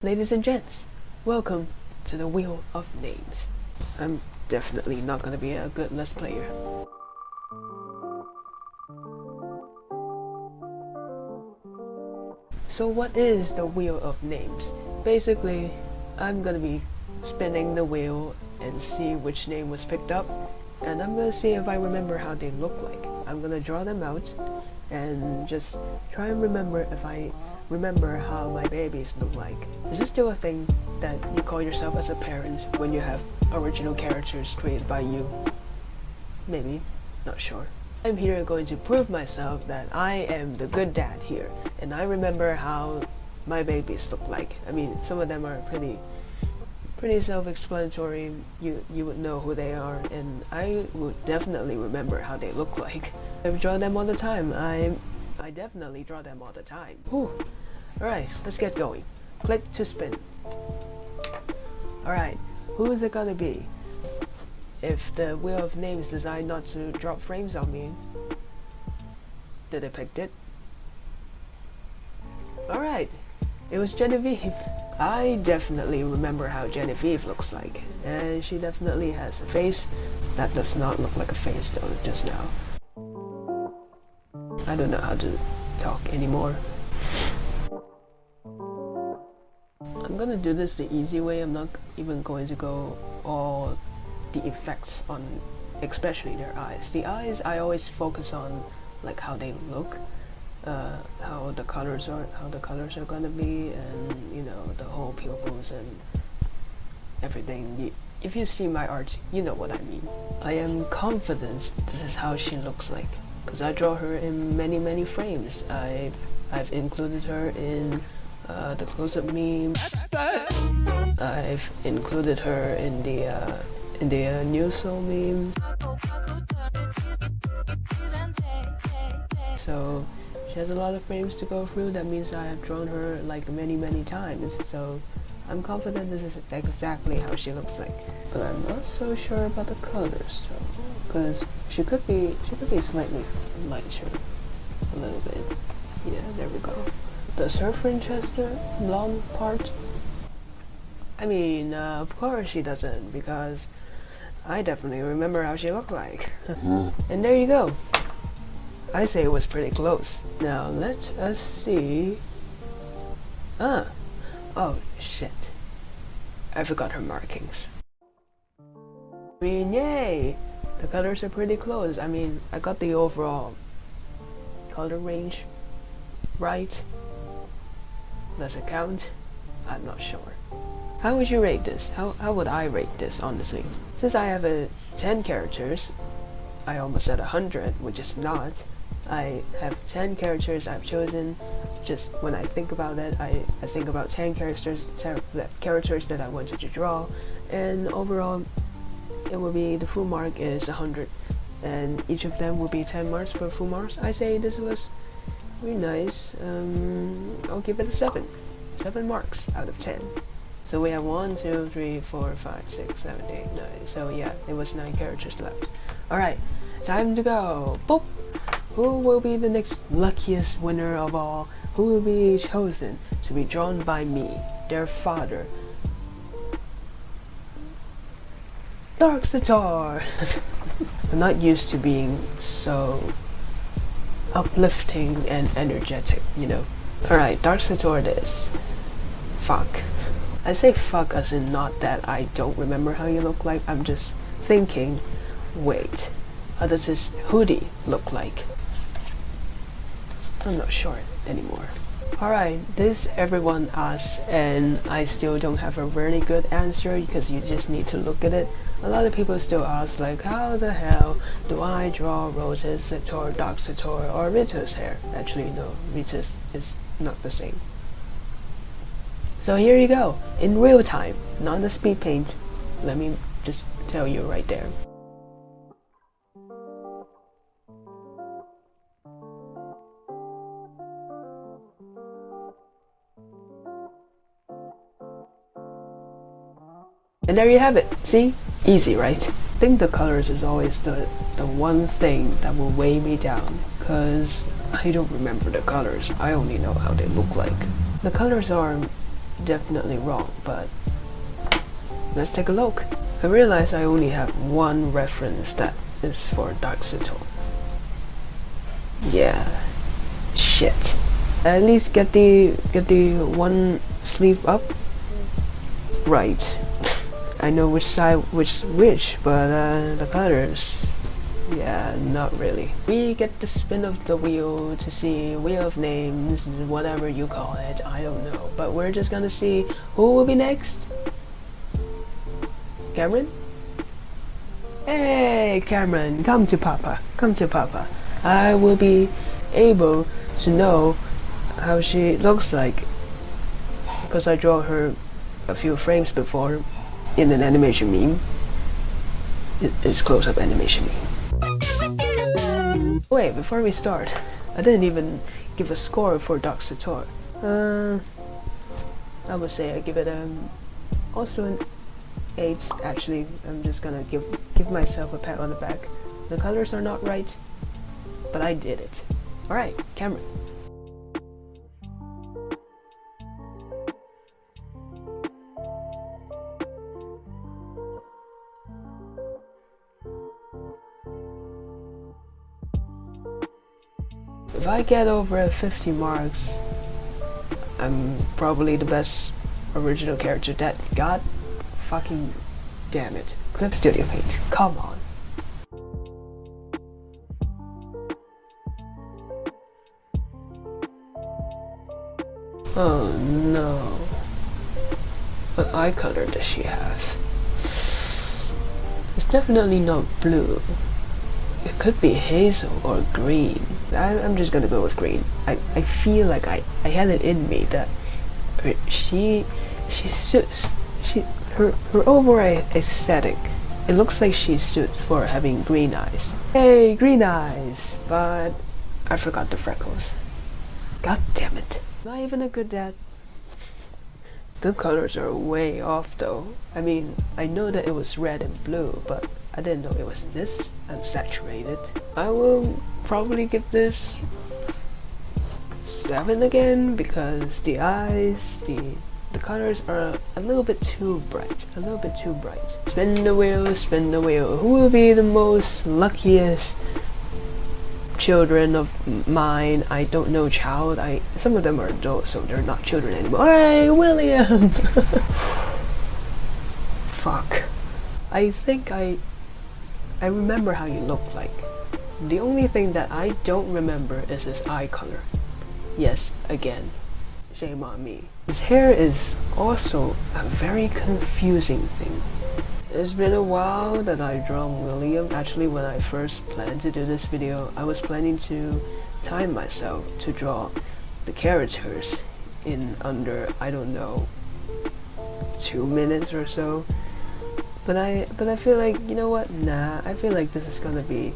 Ladies and gents, welcome to the Wheel of Names. I'm definitely not gonna be a good Let's Player. So what is the Wheel of Names? Basically, I'm gonna be spinning the wheel and see which name was picked up and I'm gonna see if I remember how they look like. I'm gonna draw them out and just try and remember if I remember how my babies look like. Is this still a thing that you call yourself as a parent when you have original characters created by you? Maybe, not sure. I'm here going to prove myself that I am the good dad here and I remember how my babies look like. I mean, some of them are pretty pretty self-explanatory. You you would know who they are and I would definitely remember how they look like. I draw them all the time. I I definitely draw them all the time. Alright, let's get going. Click to spin. Alright, who is it gonna be? If the Wheel of Names designed not to drop frames on me, did I pick it? Alright, it was Genevieve. I definitely remember how Genevieve looks like, and she definitely has a face that does not look like a face though just now. I don't know how to talk anymore. I'm gonna do this the easy way, I'm not even going to go all the effects on especially their eyes. The eyes I always focus on like how they look, uh, how the colors are how the colors are gonna be and you know the whole pupils and everything. If you see my art, you know what I mean. I am confident this is how she looks like because I draw her in many many frames. I've I've included her in uh, the close-up meme. I've included her in the uh, in the uh, new soul meme. So she has a lot of frames to go through. That means I have drawn her like many many times. So I'm confident this is exactly how she looks like. But I'm not so sure about the colors though, because she could be she could be slightly lighter, a little bit. Yeah, there we go. Does her the blonde part? I mean, uh, of course she doesn't, because I definitely remember how she looked like. and there you go. I say it was pretty close. Now let us see. Ah, oh shit. I forgot her markings. I mean, yay! The colors are pretty close. I mean, I got the overall color range right. Does it count? I'm not sure. How would you rate this? How, how would I rate this, honestly? Since I have a 10 characters, I almost said 100, which is not. I have 10 characters I've chosen. Just when I think about that, I, I think about 10 characters, 10 characters that I wanted to draw, and overall, it will be the full mark is 100, and each of them will be 10 marks for full marks. I say this was very nice. Um, I'll give it a 7. 7 marks out of 10. So we have 1, 2, 3, 4, 5, 6, 7, 8, 9. So yeah, it was 9 characters left. Alright, time to go. Boop! Who will be the next luckiest winner of all? Who will be chosen to be drawn by me, their father? Dark Sator! I'm not used to being so uplifting and energetic, you know. Alright, Dark Sator this. Fuck. I say fuck as in not that I don't remember how you look like, I'm just thinking, wait, how does this hoodie look like? I'm not sure anymore. Alright, this everyone asks and I still don't have a really good answer because you just need to look at it. A lot of people still ask like how the hell do I draw Rose's Sator, Dark Sator or Rita's hair? Actually no, Rita's is not the same. So here you go, in real time, not the speed paint. Let me just tell you right there. And there you have it. See? Easy, right? I think the colors is always the, the one thing that will weigh me down because I don't remember the colors. I only know how they look like. The colors are definitely wrong, but let's take a look. I realize I only have one reference that is for Dark Sator. Yeah, shit. At least get the get the one sleeve up. Right. I know which side which which, but uh, the colors yeah, not really. We get the spin of the wheel to see wheel of names, whatever you call it, I don't know. But we're just gonna see who will be next. Cameron? Hey, Cameron, come to Papa, come to Papa. I will be able to know how she looks like because I draw her a few frames before in an animation meme. It's close-up animation meme. Wait, before we start, I didn't even give a score for Dark Sator. Uh, I would say I give it um, also an 8. Actually, I'm just gonna give, give myself a pat on the back. The colors are not right, but I did it. Alright, Cameron. I get over 50 marks, I'm probably the best original character that God fucking damn it. Clip Studio Paint, come on. Oh no. What eye color does she have? It's definitely not blue. It could be hazel or green. I, am just gonna go with green. I, I feel like I, I had it in me that she she suits she her her overall aesthetic. It looks like she suits for having green eyes. Hey, green eyes! But I forgot the freckles. God damn it. Not even a good dad. The colors are way off though. I mean, I know that it was red and blue, but I didn't know it was this unsaturated. I will probably give this 7 again because the eyes, the the colors are a little bit too bright, a little bit too bright. Spin the wheel, spin the wheel. Who will be the most luckiest children of mine? I don't know child. I Some of them are adults, so they're not children anymore. Hey, William! Fuck. I think I I remember how you look like. The only thing that I don't remember is his eye color. Yes, again, shame on me. His hair is also a very confusing thing. It's been a while that I drawn William. Actually, when I first planned to do this video, I was planning to time myself to draw the characters in under, I don't know, two minutes or so. But I but I feel like you know what? Nah, I feel like this is gonna be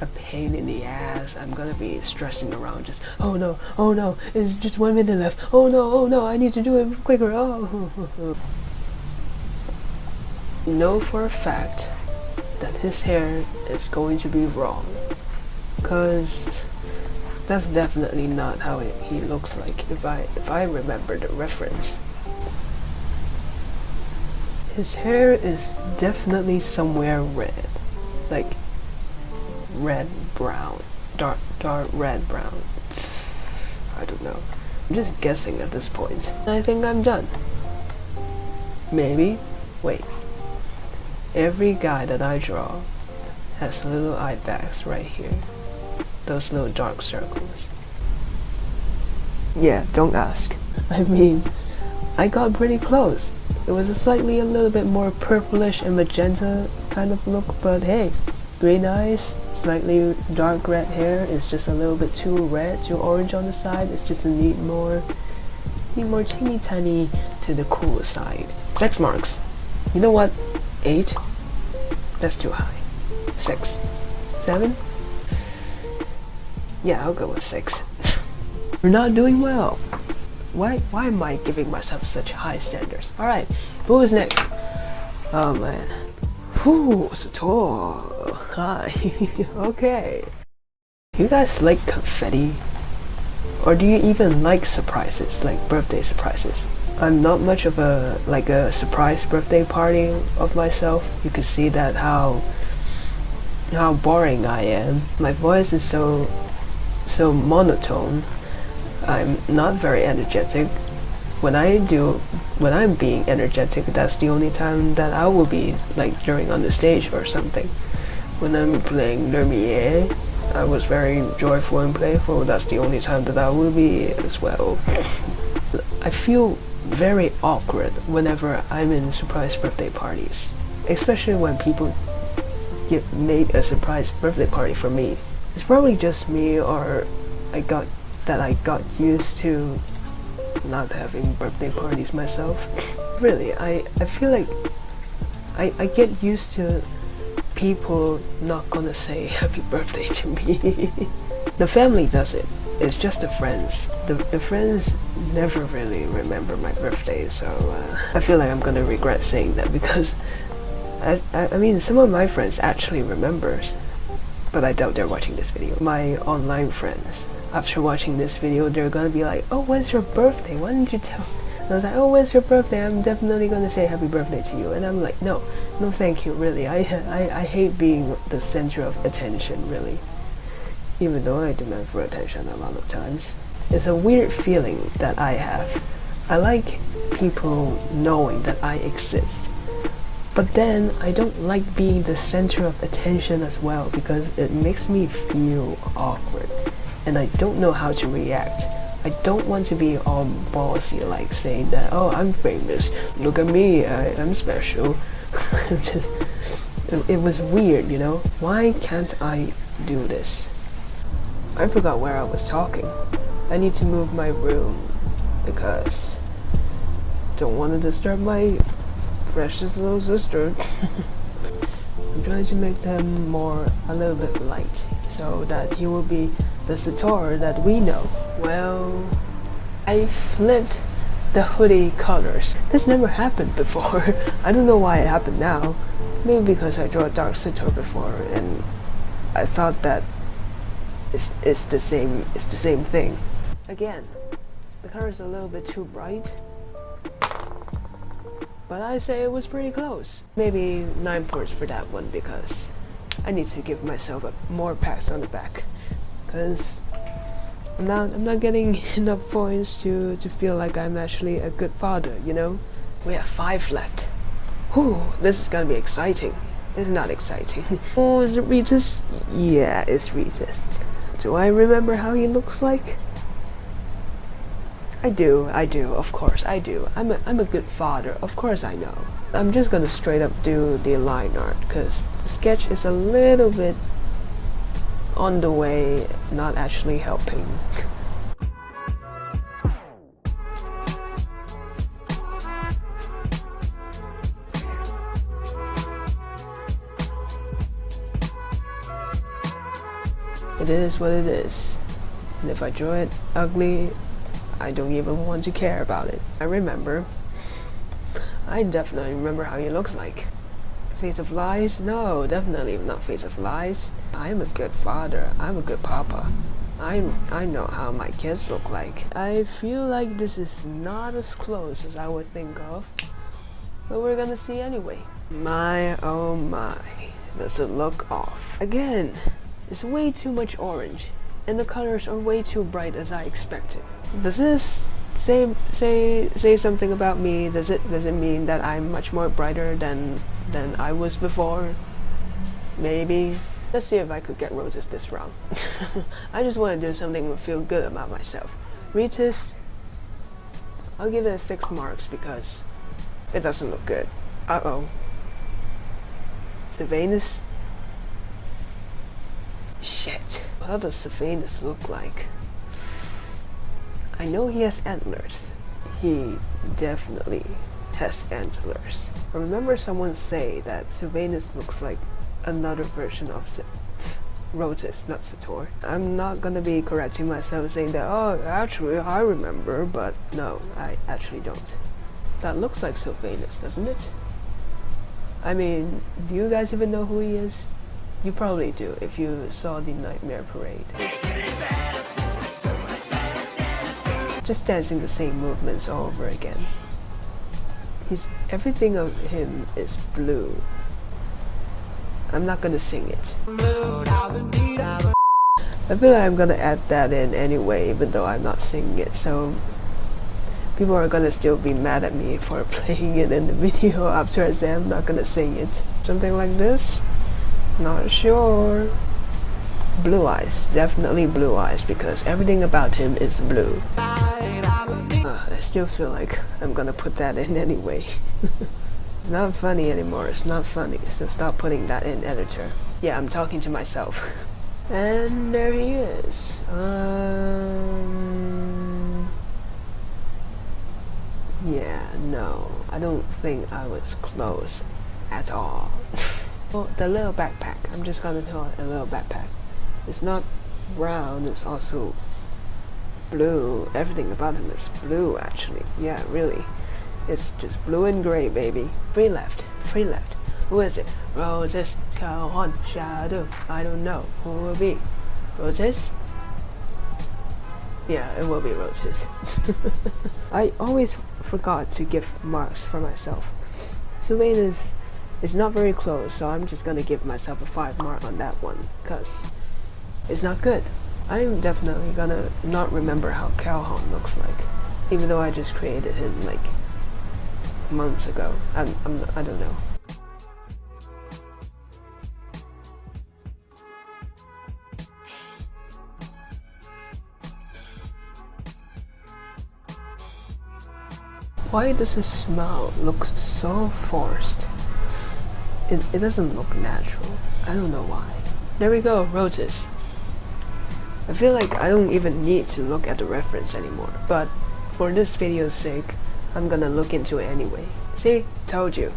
a pain in the ass. I'm gonna be stressing around just oh no, oh no, it's just one minute left. Oh no, oh no, I need to do it quicker. Oh know for a fact that his hair is going to be wrong. Cause that's definitely not how it, he looks like if I if I remember the reference. His hair is definitely somewhere red. Like, red brown. Dark, dark red brown. I don't know. I'm just guessing at this point. I think I'm done. Maybe. Wait. Every guy that I draw has little eye bags right here. Those little dark circles. Yeah, don't ask. I mean, I got pretty close. It was a slightly a little bit more purplish and magenta kind of look, but hey, green eyes, slightly dark red hair it's just a little bit too red, too orange on the side. It's just a need more, need more teeny tiny to the cool side. Six marks. You know what? Eight? That's too high. Six. Seven? Yeah, I'll go with six. We're not doing well. Why, why am I giving myself such high standards? Alright, who is next? Oh man. Whew, Sator. Hi. okay. You guys like confetti? Or do you even like surprises, like birthday surprises? I'm not much of a like a surprise birthday party of myself. You can see that how how boring I am. My voice is so so monotone. I'm not very energetic. When I do when I'm being energetic, that's the only time that I will be like during on the stage or something. When I'm playing Lumiere, I was very joyful and playful. That's the only time that I will be as well. I feel very awkward whenever I'm in surprise birthday parties, especially when people get made a surprise birthday party for me. It's probably just me or I got that I got used to not having birthday parties myself. really, I, I feel like I, I get used to people not gonna say happy birthday to me. the family does it. It's just the friends. The, the friends never really remember my birthday, so uh, I feel like I'm gonna regret saying that because I, I, I mean some of my friends actually remembers, but I doubt they're watching this video. My online friends, after watching this video, they're gonna be like, oh, when's your birthday? Why didn't you tell? And I was like, oh, when's your birthday? I'm definitely gonna say happy birthday to you. And I'm like, no, no thank you, really. I, I, I hate being the center of attention, really. Even though I demand for attention a lot of times. It's a weird feeling that I have. I like people knowing that I exist. But then I don't like being the center of attention as well because it makes me feel awkward and I don't know how to react. I don't want to be all bossy like saying that, oh, I'm famous, look at me, I, am special. Just, it, it was weird, you know? Why can't I do this? I forgot where I was talking. I need to move my room because don't want to disturb my precious little sister. I'm trying to make them more a little bit light so that he will be the Sator that we know. Well, I flipped the hoodie colors. This never happened before. I don't know why it happened now. Maybe because I drew a dark Sator before and I thought that it's, it's the same it's the same thing. Again, the color is a little bit too bright. But I say it was pretty close. Maybe 9 points for that one because I need to give myself a, more pats on the back because I'm not I'm not getting enough points to to feel like I'm actually a good father. You know, we have five left. Whew, this is gonna be exciting. It's not exciting. oh, is it Regis? Yeah, it's Regis. Do I remember how he looks like? I do, I do, of course, I do. I'm a, I'm a good father, of course I know. I'm just gonna straight up do the line art, because the sketch is a little bit on the way, not actually helping. It is what it is. And if I draw it ugly, I don't even want to care about it. I remember. I definitely remember how he looks like. Face of Lies? No, definitely not Face of Lies. I'm a good father. I'm a good papa. I, I know how my kids look like. I feel like this is not as close as I would think of. But we're gonna see anyway. My oh my. Does it look off? Again, it's way too much orange. And the colors are way too bright as I expected. Does this say say say something about me? Does it does it mean that I'm much more brighter than than I was before? Maybe. Let's see if I could get roses this round. I just want to do something to feel good about myself. Ritus, I'll give it a 6 marks because it doesn't look good. Uh-oh. Sylvanus? Shit. How does Sylvanus look like? I know he has antlers. He definitely has antlers. I remember someone say that Sylvanus looks like another version of Rotis, not Sator. I'm not gonna be correcting myself saying that, oh, actually I remember, but no, I actually don't. That looks like Sylvanus, doesn't it? I mean, do you guys even know who he is? You probably do if you saw the Nightmare Parade. Just dancing the same movements all over again. He's everything of him is blue. I'm not gonna sing it. I feel like I'm gonna add that in anyway, even though I'm not singing it, so people are gonna still be mad at me for playing it in the video after I say I'm not gonna sing it. Something like this? Not sure. Blue eyes, definitely blue eyes because everything about him is blue. Uh, I still feel like I'm gonna put that in anyway. It's not funny anymore, it's not funny, so stop putting that in editor. Yeah, I'm talking to myself. And there he is. Um, yeah, no, I don't think I was close at all. well, the little backpack, I'm just gonna call it a little backpack. It's not brown, it's also blue. Everything about him is blue, actually. Yeah, really. It's just blue and gray, baby. Free left, free left. Who is it? Roses, Calhoun, Shadow. I don't know. Who will be? Roses? Yeah, it will be roses. I always forgot to give marks for myself. Sylvanus, is not very close, so I'm just gonna give myself a 5 mark on that one, because it's not good. I'm definitely gonna not remember how Calhoun looks like, even though I just created him like months ago. I'm, I'm I don't know. Why does his smile look so forced? It, it doesn't look natural. I don't know why. There we go, roses. I feel like I don't even need to look at the reference anymore, but for this video's sake, I'm gonna look into it anyway. See, told you.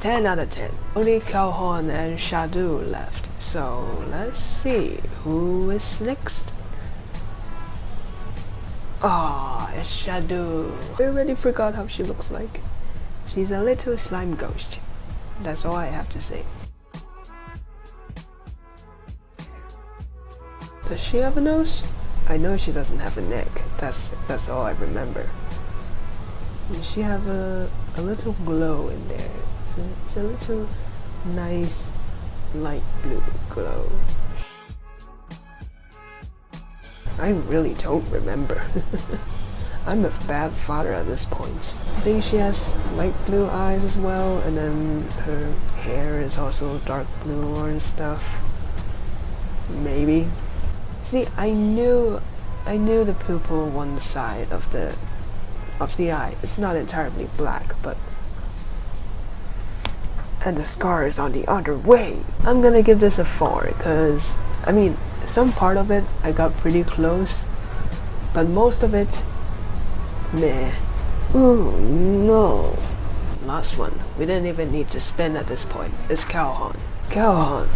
10 out of 10. Only Calhoun and Shadu left, so let's see who is next. Ah, oh, it's Shadu. I already forgot how she looks like. She's a little slime ghost. That's all I have to say. Does she have a nose? I know she doesn't have a neck. That's that's all I remember. She have a, a little glow in there? It's a, it's a little nice light blue glow. I really don't remember. I'm a bad father at this point. I think she has light blue eyes as well, and then her hair is also dark blue or stuff. Maybe. See, I knew, I knew the pupil one side of the, of the eye. It's not entirely black, but and the scar is on the other way. I'm gonna give this a 4 because, I mean, some part of it I got pretty close, but most of it, meh. Oh no. Last one, we didn't even need to spin at this point, It's Calhoun. Calhoun,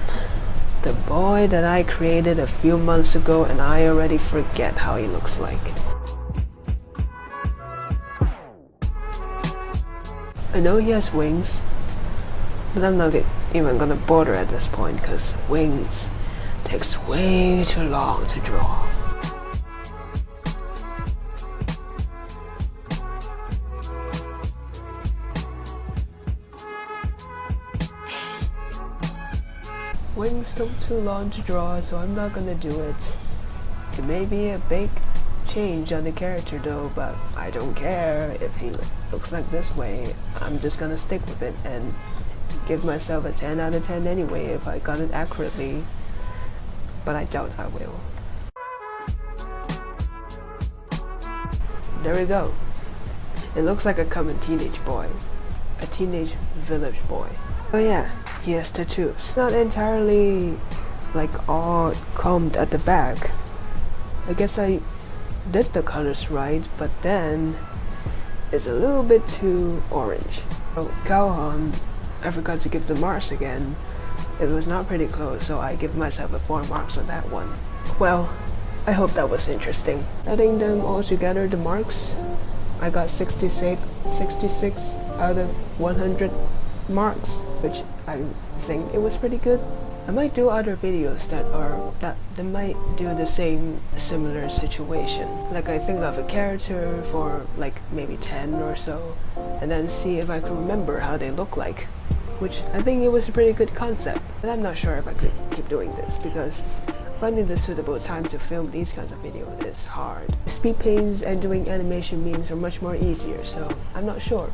the boy that I created a few months ago and I already forget how he looks like. I know he has wings, but I'm not even gonna bother at this point because wings takes way too long to draw. Wings took too long to draw, so I'm not gonna do it. It may be a big change on the character though, but I don't care if he looks like this way. I'm just gonna stick with it and give myself a 10 out of 10 anyway if I got it accurately but I doubt I will. There we go. It looks like a common teenage boy. A teenage village boy. Oh yeah, he has tattoos. Not entirely like all combed at the back. I guess I did the colors right, but then it's a little bit too orange. Oh, Calhoun, I forgot to give the Mars again. It was not pretty close, so I give myself a 4 marks on that one. Well, I hope that was interesting. Adding them all together, the marks, I got 66, 66 out of 100 marks, which I think it was pretty good. I might do other videos that are that they might do the same similar situation. Like I think of a character for like maybe 10 or so and then see if I can remember how they look like. Which I think it was a pretty good concept. But I'm not sure if I could keep doing this because finding the suitable time to film these kinds of videos is hard. Speed paints and doing animation memes are much more easier, so I'm not sure.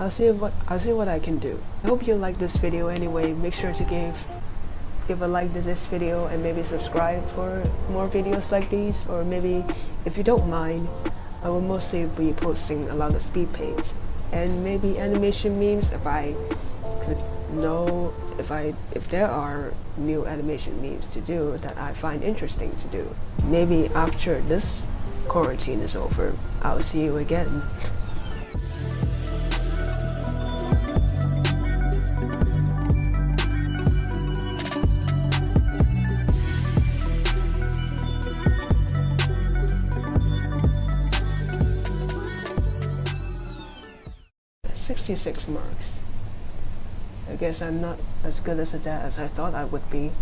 I'll see what I'll see what I can do. I hope you like this video anyway. Make sure to give give a like to this video and maybe subscribe for more videos like these or maybe if you don't mind I will mostly be posting a lot of speed paints and maybe animation memes if I could know if I if there are new animation memes to do that I find interesting to do. Maybe after this quarantine is over, I'll see you again. 66 marks. I guess I'm not as good as a dad as I thought I would be.